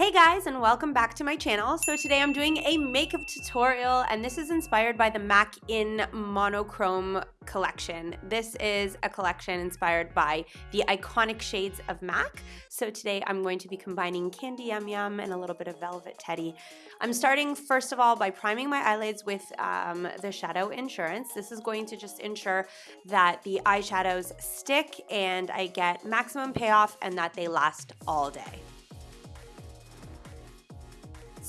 Hey guys and welcome back to my channel. So today I'm doing a makeup tutorial and this is inspired by the MAC in Monochrome collection. This is a collection inspired by the iconic shades of MAC. So today I'm going to be combining Candy Yum Yum and a little bit of Velvet Teddy. I'm starting first of all by priming my eyelids with um, the Shadow Insurance. This is going to just ensure that the eyeshadows stick and I get maximum payoff and that they last all day.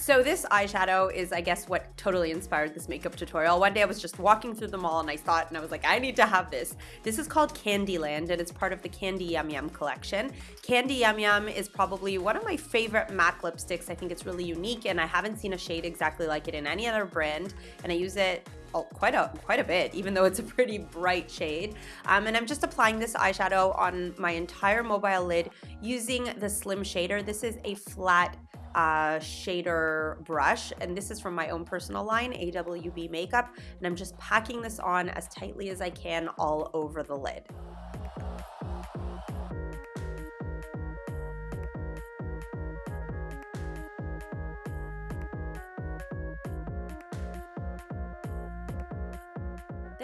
So this eyeshadow is, I guess, what totally inspired this makeup tutorial. One day I was just walking through the mall and I saw it and I was like, I need to have this. This is called Candyland and it's part of the Candy Yum Yum collection. Candy Yum Yum is probably one of my favorite MAC lipsticks. I think it's really unique and I haven't seen a shade exactly like it in any other brand and I use it Quite a quite a bit, even though it's a pretty bright shade. Um, and I'm just applying this eyeshadow on my entire mobile lid using the Slim Shader. This is a flat uh, shader brush and this is from my own personal line AWB makeup and I'm just packing this on as tightly as I can all over the lid.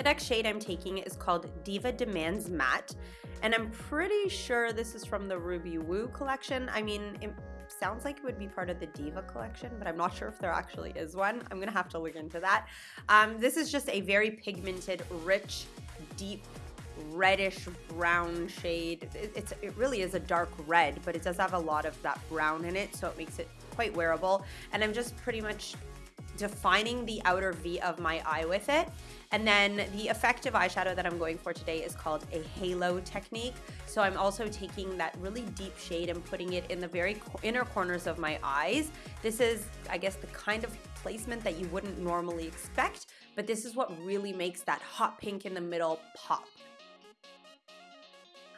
Next shade I'm taking is called Diva Demands Matte, and I'm pretty sure this is from the Ruby Woo collection. I mean, it sounds like it would be part of the Diva collection, but I'm not sure if there actually is one. I'm gonna have to look into that. Um, this is just a very pigmented, rich, deep reddish brown shade. It, it's, it really is a dark red, but it does have a lot of that brown in it, so it makes it quite wearable. And I'm just pretty much defining the outer V of my eye with it. And then the effective eyeshadow that I'm going for today is called a halo technique. So I'm also taking that really deep shade and putting it in the very inner corners of my eyes. This is, I guess, the kind of placement that you wouldn't normally expect, but this is what really makes that hot pink in the middle pop.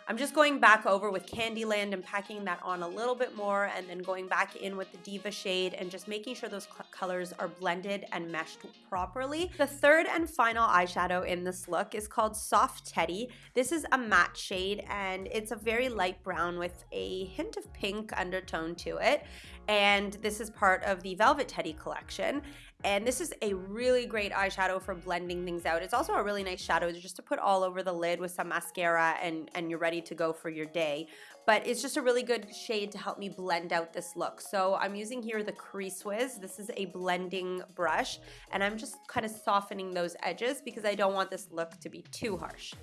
I'm just going back over with Candyland and packing that on a little bit more and then going back in with the Diva shade and just making sure those colors are blended and meshed properly. The third and final eyeshadow in this look is called Soft Teddy. This is a matte shade and it's a very light brown with a hint of pink undertone to it. And this is part of the Velvet Teddy collection. And this is a really great eyeshadow for blending things out. It's also a really nice shadow just to put all over the lid with some mascara and, and you're ready to go for your day. But it's just a really good shade to help me blend out this look. So I'm using here the Crease Wiz. This is a blending brush and I'm just kind of softening those edges because I don't want this look to be too harsh.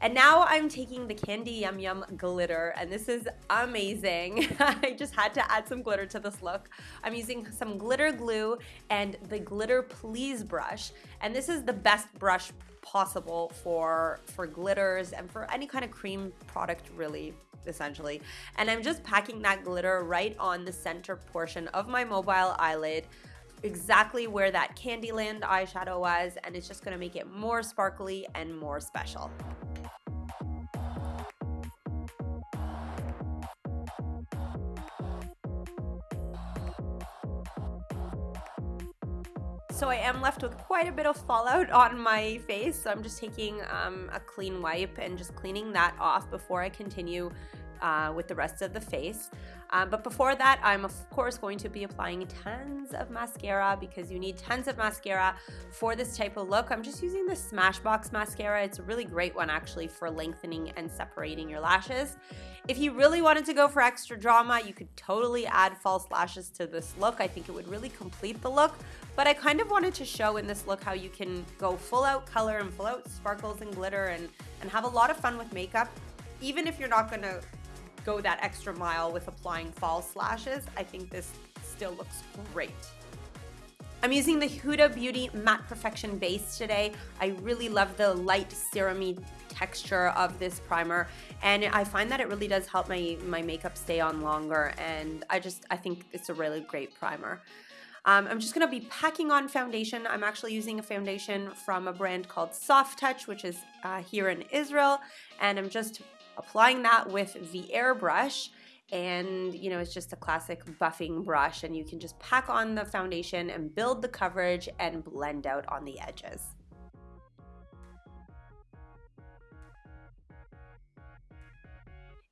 And now I'm taking the Candy Yum Yum glitter and this is amazing. I just had to add some glitter to this look. I'm using some glitter glue and the Glitter Please brush. And this is the best brush possible for, for glitters and for any kind of cream product really essentially. And I'm just packing that glitter right on the center portion of my mobile eyelid exactly where that Candyland eyeshadow was and it's just going to make it more sparkly and more special. I am left with quite a bit of fallout on my face. So I'm just taking um, a clean wipe and just cleaning that off before I continue uh, with the rest of the face. Um, but before that, I'm of course going to be applying tons of mascara because you need tons of mascara for this type of look. I'm just using the Smashbox mascara. It's a really great one actually for lengthening and separating your lashes. If you really wanted to go for extra drama, you could totally add false lashes to this look. I think it would really complete the look. But I kind of wanted to show in this look how you can go full out color and full out sparkles and glitter and, and have a lot of fun with makeup. Even if you're not gonna go that extra mile with applying false lashes, I think this still looks great. I'm using the Huda Beauty Matte Perfection Base today. I really love the light serumy texture of this primer and I find that it really does help my, my makeup stay on longer and I just, I think it's a really great primer. Um, I'm just going to be packing on foundation. I'm actually using a foundation from a brand called Soft Touch, which is uh, here in Israel. And I'm just applying that with the airbrush and you know it's just a classic buffing brush and you can just pack on the foundation and build the coverage and blend out on the edges.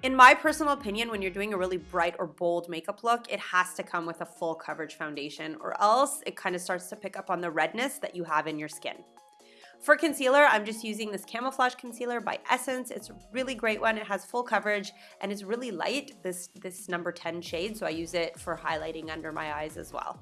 In my personal opinion, when you're doing a really bright or bold makeup look, it has to come with a full coverage foundation or else it kind of starts to pick up on the redness that you have in your skin. For concealer, I'm just using this Camouflage Concealer by Essence. It's a really great one. It has full coverage and it's really light, this, this number 10 shade, so I use it for highlighting under my eyes as well.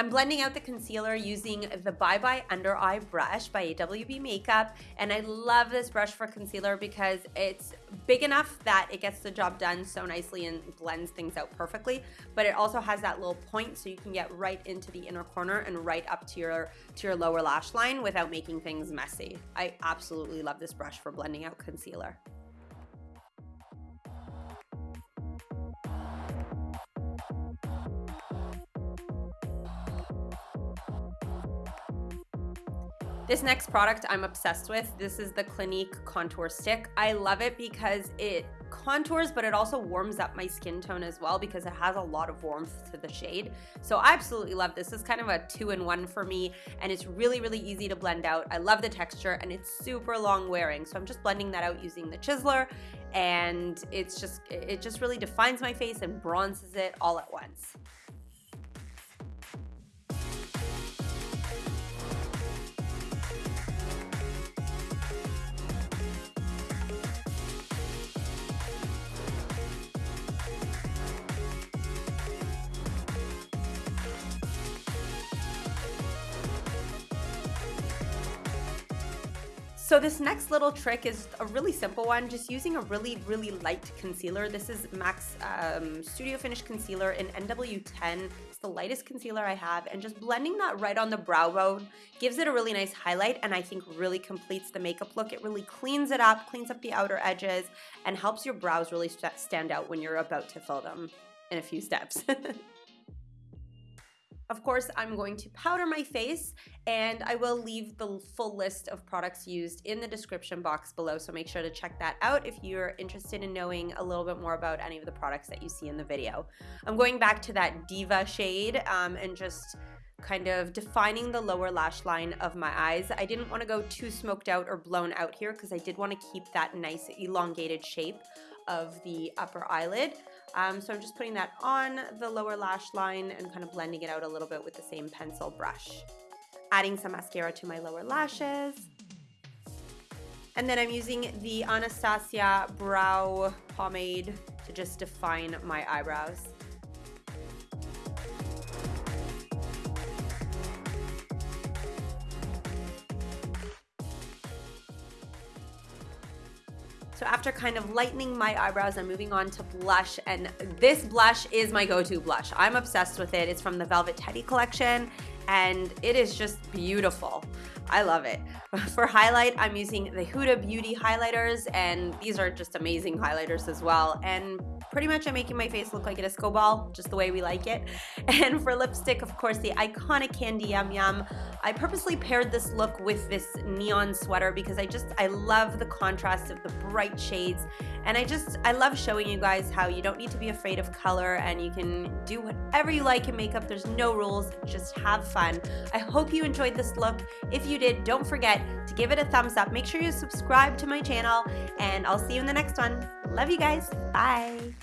I'm blending out the concealer using the Bye Bye Under Eye Brush by AWB Makeup. And I love this brush for concealer because it's big enough that it gets the job done so nicely and blends things out perfectly. But it also has that little point so you can get right into the inner corner and right up to your, to your lower lash line without making things messy. I absolutely love this brush for blending out concealer. This next product I'm obsessed with. This is the Clinique Contour Stick. I love it because it contours, but it also warms up my skin tone as well because it has a lot of warmth to the shade. So I absolutely love this. Is kind of a two-in-one for me, and it's really, really easy to blend out. I love the texture, and it's super long wearing. So I'm just blending that out using the chiseler, and it's just, it just really defines my face and bronzes it all at once. So this next little trick is a really simple one, just using a really, really light concealer. This is MAC's um, Studio Finish Concealer in NW10. It's the lightest concealer I have, and just blending that right on the brow bone gives it a really nice highlight, and I think really completes the makeup look. It really cleans it up, cleans up the outer edges, and helps your brows really stand out when you're about to fill them in a few steps. Of course, I'm going to powder my face and I will leave the full list of products used in the description box below. So make sure to check that out if you're interested in knowing a little bit more about any of the products that you see in the video. I'm going back to that Diva shade um, and just kind of defining the lower lash line of my eyes. I didn't want to go too smoked out or blown out here because I did want to keep that nice elongated shape of the upper eyelid. Um, so I'm just putting that on the lower lash line and kind of blending it out a little bit with the same pencil brush. Adding some mascara to my lower lashes. And then I'm using the Anastasia Brow Pomade to just define my eyebrows. So after kind of lightening my eyebrows, I'm moving on to blush. And this blush is my go-to blush. I'm obsessed with it. It's from the Velvet Teddy collection and it is just beautiful. I love it. For highlight, I'm using the Huda Beauty highlighters and these are just amazing highlighters as well. And pretty much I'm making my face look like a disco ball, just the way we like it. And for lipstick, of course, the iconic Candy Yum Yum. I purposely paired this look with this neon sweater because I just, I love the contrast of the bright shades. And I just, I love showing you guys how you don't need to be afraid of color and you can do whatever you like in makeup. There's no rules, just have fun. I hope you enjoyed this look. If you did, don't forget to give it a thumbs up. Make sure you subscribe to my channel and I'll see you in the next one. Love you guys. Bye.